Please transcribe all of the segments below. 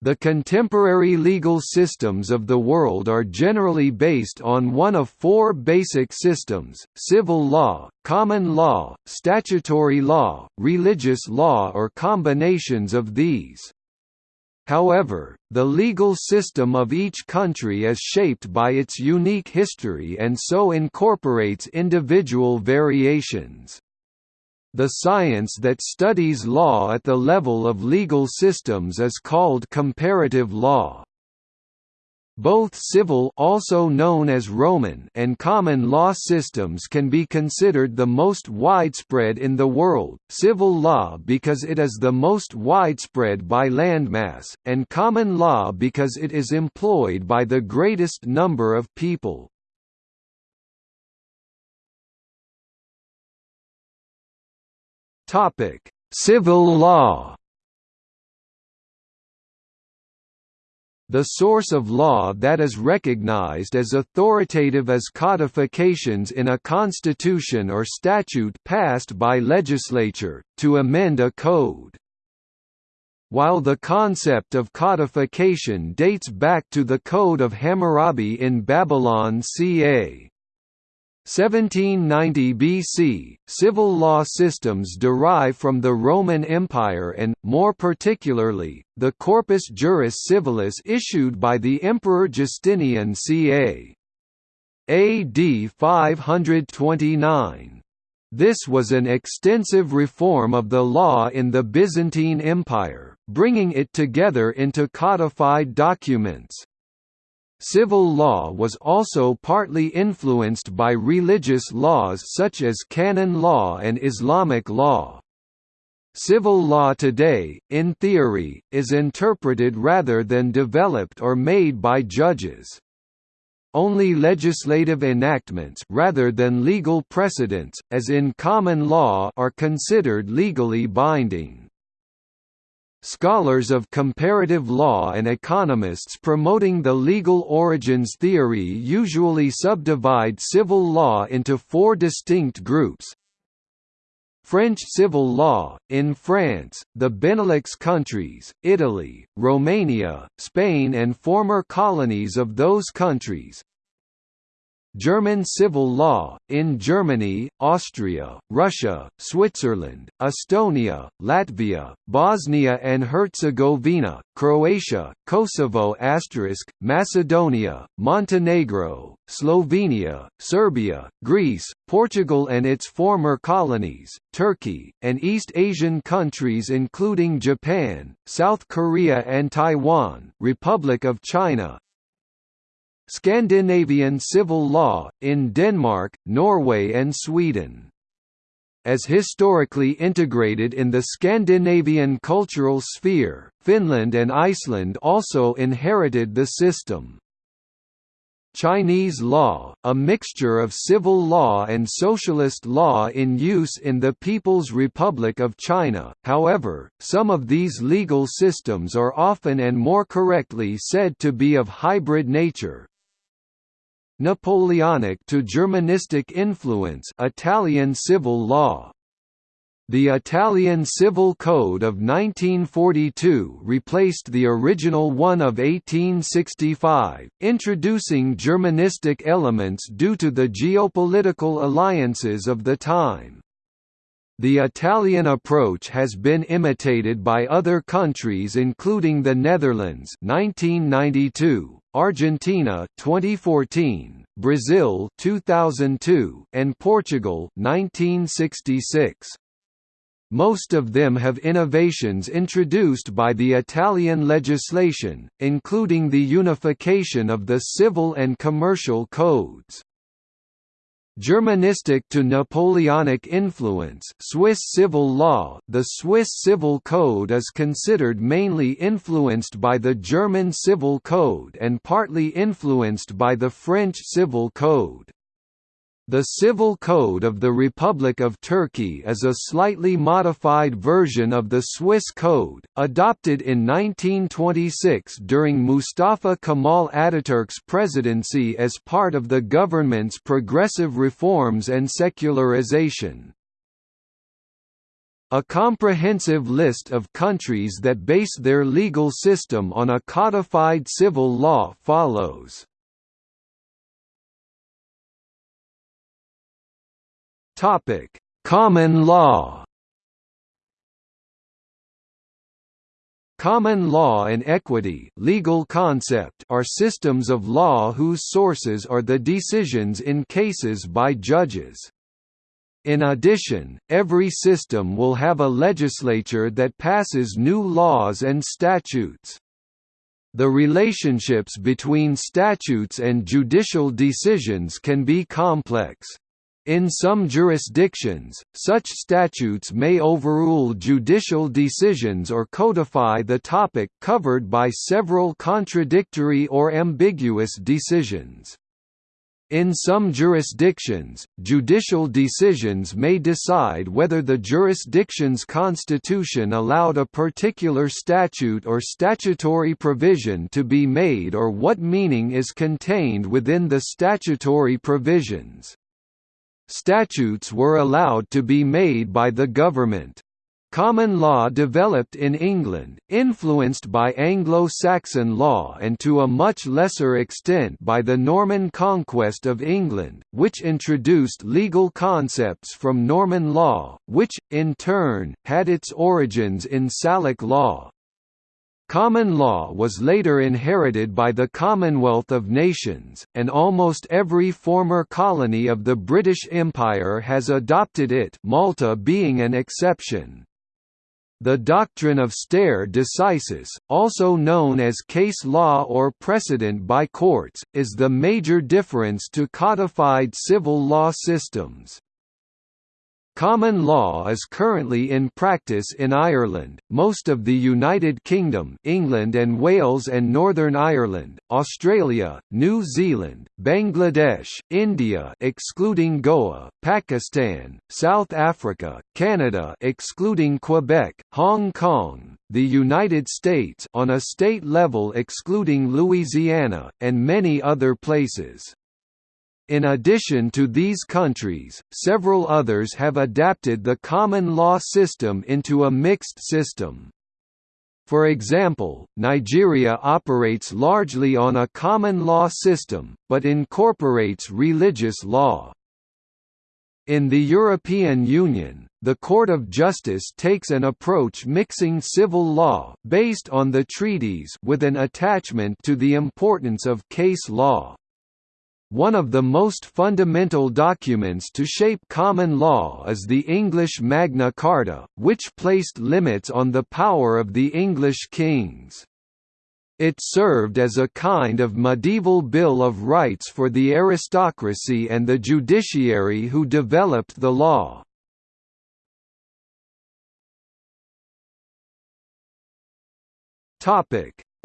The contemporary legal systems of the world are generally based on one of four basic systems, civil law, common law, statutory law, religious law or combinations of these. However, the legal system of each country is shaped by its unique history and so incorporates individual variations. The science that studies law at the level of legal systems is called comparative law. Both civil also known as Roman and common law systems can be considered the most widespread in the world, civil law because it is the most widespread by landmass, and common law because it is employed by the greatest number of people. Topic: Civil law. The source of law that is recognized as authoritative as codifications in a constitution or statute passed by legislature, to amend a code. While the concept of codification dates back to the Code of Hammurabi in Babylon ca. 1790 BC, civil law systems derive from the Roman Empire and, more particularly, the Corpus Juris Civilis issued by the Emperor Justinian ca. AD 529. This was an extensive reform of the law in the Byzantine Empire, bringing it together into codified documents. Civil law was also partly influenced by religious laws such as canon law and Islamic law. Civil law today, in theory, is interpreted rather than developed or made by judges. Only legislative enactments rather than legal precedents, as in common law are considered legally binding. Scholars of comparative law and economists promoting the legal origins theory usually subdivide civil law into four distinct groups. French civil law, in France, the Benelux countries, Italy, Romania, Spain and former colonies of those countries, German civil law, in Germany, Austria, Russia, Switzerland, Estonia, Latvia, Bosnia and Herzegovina, Croatia, Kosovo Macedonia, Montenegro, Slovenia, Serbia, Greece, Portugal and its former colonies, Turkey, and East Asian countries including Japan, South Korea and Taiwan, Republic of China, Scandinavian civil law, in Denmark, Norway and Sweden. As historically integrated in the Scandinavian cultural sphere, Finland and Iceland also inherited the system. Chinese law, a mixture of civil law and socialist law in use in the People's Republic of China, however, some of these legal systems are often and more correctly said to be of hybrid nature, Napoleonic to Germanistic influence Italian civil law the Italian Civil Code of 1942 replaced the original one of 1865, introducing Germanistic elements due to the geopolitical alliances of the time. The Italian approach has been imitated by other countries including the Netherlands 1992, Argentina 2014, Brazil 2002, and Portugal 1966. Most of them have innovations introduced by the Italian legislation, including the unification of the civil and commercial codes. Germanistic to Napoleonic influence Swiss civil law The Swiss Civil Code is considered mainly influenced by the German Civil Code and partly influenced by the French Civil Code. The Civil Code of the Republic of Turkey is a slightly modified version of the Swiss Code, adopted in 1926 during Mustafa Kemal Ataturk's presidency as part of the government's progressive reforms and secularization. A comprehensive list of countries that base their legal system on a codified civil law follows. Topic: Common law. Common law and equity legal concept are systems of law whose sources are the decisions in cases by judges. In addition, every system will have a legislature that passes new laws and statutes. The relationships between statutes and judicial decisions can be complex. In some jurisdictions, such statutes may overrule judicial decisions or codify the topic covered by several contradictory or ambiguous decisions. In some jurisdictions, judicial decisions may decide whether the jurisdiction's constitution allowed a particular statute or statutory provision to be made or what meaning is contained within the statutory provisions. Statutes were allowed to be made by the government. Common law developed in England, influenced by Anglo-Saxon law and to a much lesser extent by the Norman conquest of England, which introduced legal concepts from Norman law, which, in turn, had its origins in Salic law. Common law was later inherited by the Commonwealth of Nations, and almost every former colony of the British Empire has adopted it Malta being an exception. The doctrine of stare decisis, also known as case law or precedent by courts, is the major difference to codified civil law systems. Common law is currently in practice in Ireland, most of the United Kingdom England and Wales and Northern Ireland, Australia, New Zealand, Bangladesh, India excluding Goa, Pakistan, South Africa, Canada excluding Quebec, Hong Kong, the United States on a state level excluding Louisiana, and many other places. In addition to these countries, several others have adapted the common law system into a mixed system. For example, Nigeria operates largely on a common law system, but incorporates religious law. In the European Union, the Court of Justice takes an approach mixing civil law based on the treaties with an attachment to the importance of case law. One of the most fundamental documents to shape common law is the English Magna Carta, which placed limits on the power of the English kings. It served as a kind of medieval Bill of Rights for the aristocracy and the judiciary who developed the law.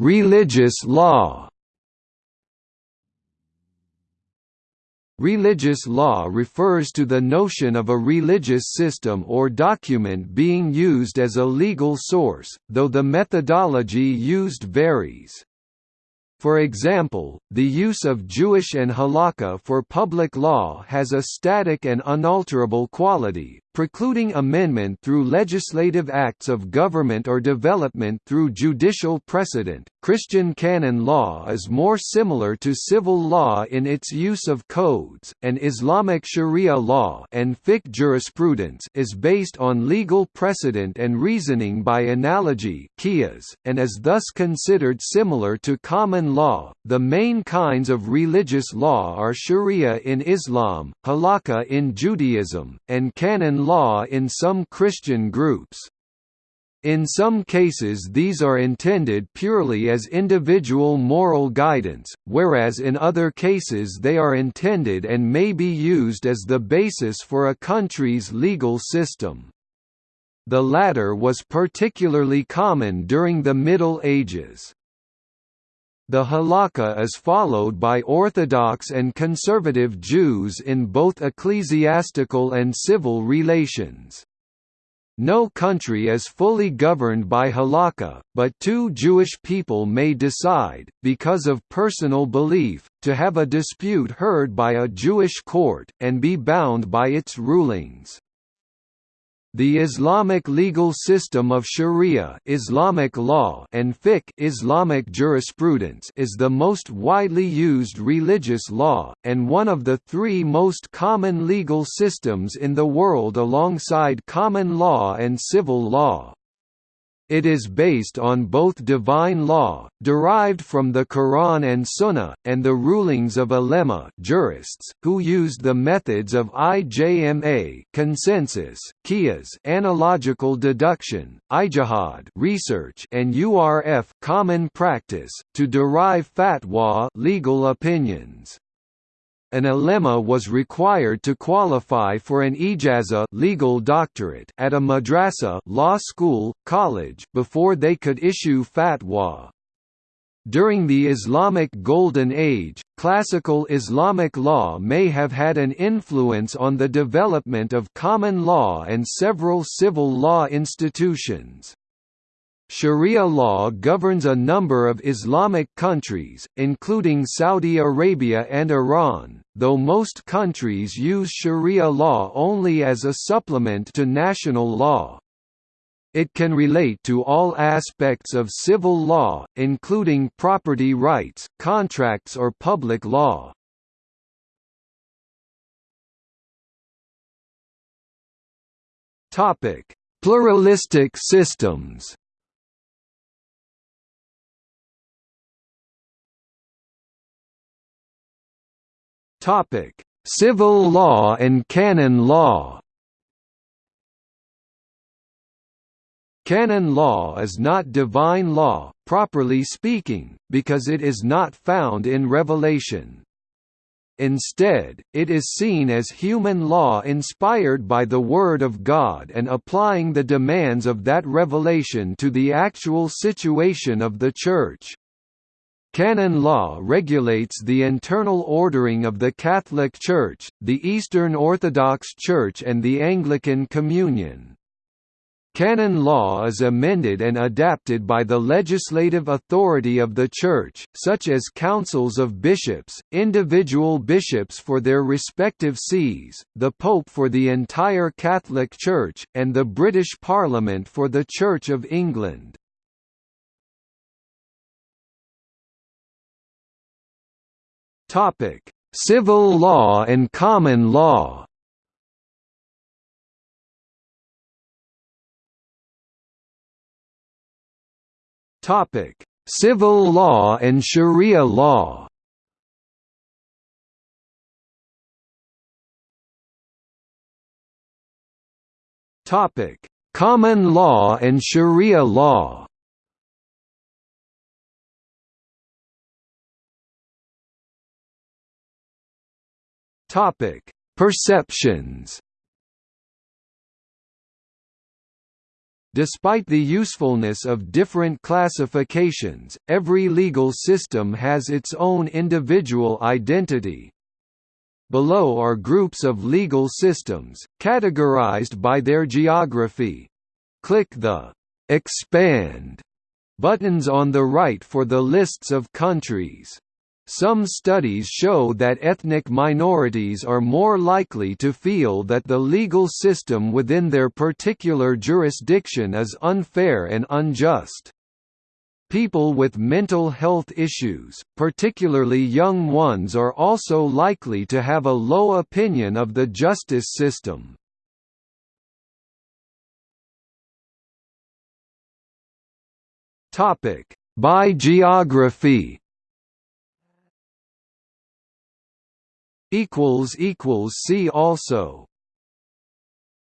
Religious law Religious law refers to the notion of a religious system or document being used as a legal source, though the methodology used varies. For example, the use of Jewish and halakha for public law has a static and unalterable quality, precluding amendment through legislative acts of government or development through judicial precedent. Christian canon law is more similar to civil law in its use of codes, and Islamic sharia law and fiqh jurisprudence is based on legal precedent and reasoning by analogy qiyas, and is thus considered similar to common law. The main kinds of religious law are sharia in Islam, halakha in Judaism, and canon law in some Christian groups. In some cases these are intended purely as individual moral guidance, whereas in other cases they are intended and may be used as the basis for a country's legal system. The latter was particularly common during the Middle Ages. The halakha is followed by Orthodox and conservative Jews in both ecclesiastical and civil relations. No country is fully governed by halakha, but two Jewish people may decide, because of personal belief, to have a dispute heard by a Jewish court, and be bound by its rulings. The Islamic legal system of Sharia Islamic law and fiqh Islamic jurisprudence is the most widely used religious law, and one of the three most common legal systems in the world alongside common law and civil law. It is based on both divine law, derived from the Quran and Sunnah, and the rulings of ulema jurists, who used the methods of IJMA consensus, qiyas analogical deduction, ijtihad research, and URF common practice, to derive fatwa legal opinions an ulema was required to qualify for an ijaza legal doctorate at a madrasa law school, college before they could issue fatwa. During the Islamic Golden Age, classical Islamic law may have had an influence on the development of common law and several civil law institutions. Sharia law governs a number of Islamic countries, including Saudi Arabia and Iran, though most countries use Sharia law only as a supplement to national law. It can relate to all aspects of civil law, including property rights, contracts or public law. Pluralistic systems Topic: Civil law and canon law. Canon law is not divine law, properly speaking, because it is not found in Revelation. Instead, it is seen as human law inspired by the Word of God and applying the demands of that revelation to the actual situation of the Church. Canon law regulates the internal ordering of the Catholic Church, the Eastern Orthodox Church and the Anglican Communion. Canon law is amended and adapted by the legislative authority of the Church, such as councils of bishops, individual bishops for their respective sees, the Pope for the entire Catholic Church, and the British Parliament for the Church of England. Topic: Civil law and common law. Topic: Civil law and Sharia law. Topic: Common law and Sharia law. Topic: Perceptions. Despite the usefulness of different classifications, every legal system has its own individual identity. Below are groups of legal systems, categorized by their geography. Click the «Expand» buttons on the right for the lists of countries. Some studies show that ethnic minorities are more likely to feel that the legal system within their particular jurisdiction is unfair and unjust. People with mental health issues, particularly young ones are also likely to have a low opinion of the justice system. By geography equals equals see also